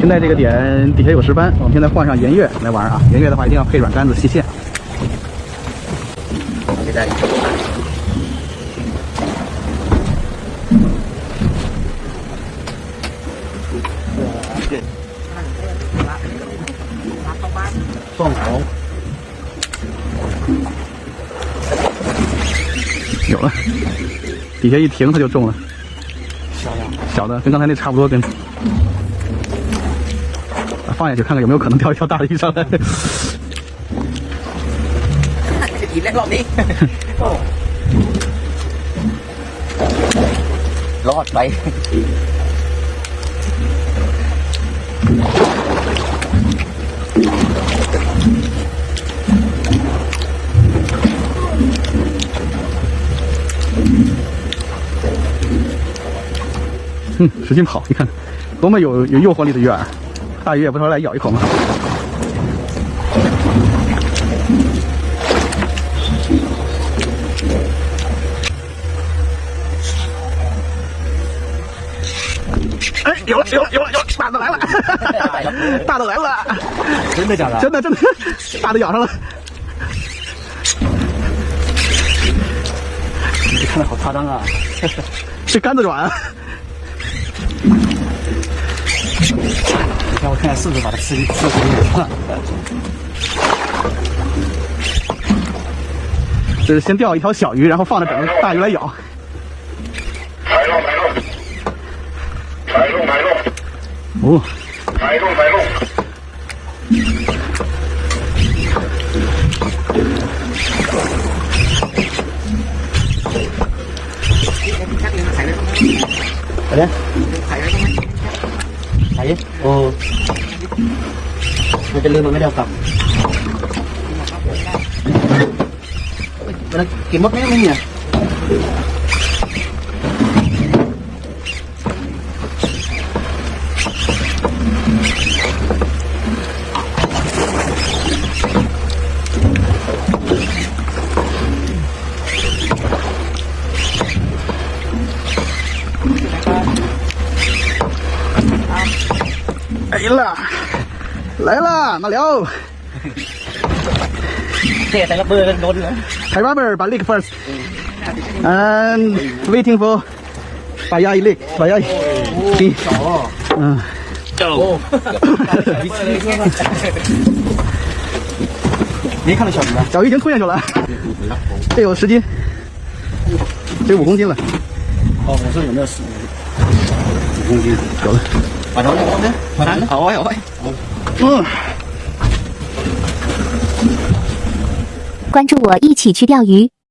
现在这个点底下有石斑，我们现在换上盐月来玩啊！盐月的话一定要配软杆子细线。现在凤头有了，底下一停它就中了。小的，小的跟刚才那差不多根。啊放下去看看有没有可能钓一条大的鱼上来。จะกินแล้วรอบนี้รอดไป 嗯，使劲跑，你看，多么有有诱惑力的鱼饵！ 大鱼也不说来咬一口吗？哎，有了，有了，有了，有了，大的来了，大的来了，真的假的？真的真的，大的咬上了，你看的好夸张啊！这杆子软啊。让我看看是不是把它吃吃回去。就是先钓一条小鱼，然后放着等着大鱼来咬。摆路，摆路，摆路，摆路。哦。摆路，摆路。快点。 ไว้ตรงนี้ถ่ายดิโอ้มันจะลืมมันไม่ได้เอากลับมันกินมดไหมไม่เนี่ย 了，来了，马辽。 เท่ใส่ระเบิดโดนเลย Thai rubber, but lick first. And waiting for 把压一 lick，把压一。See. 嗯。没看到小鱼吗？小鱼已经吞下去了，这有十斤，这五公斤了，哦，我说有没有十五公斤？有了。 嗯。关注我，一起去钓鱼。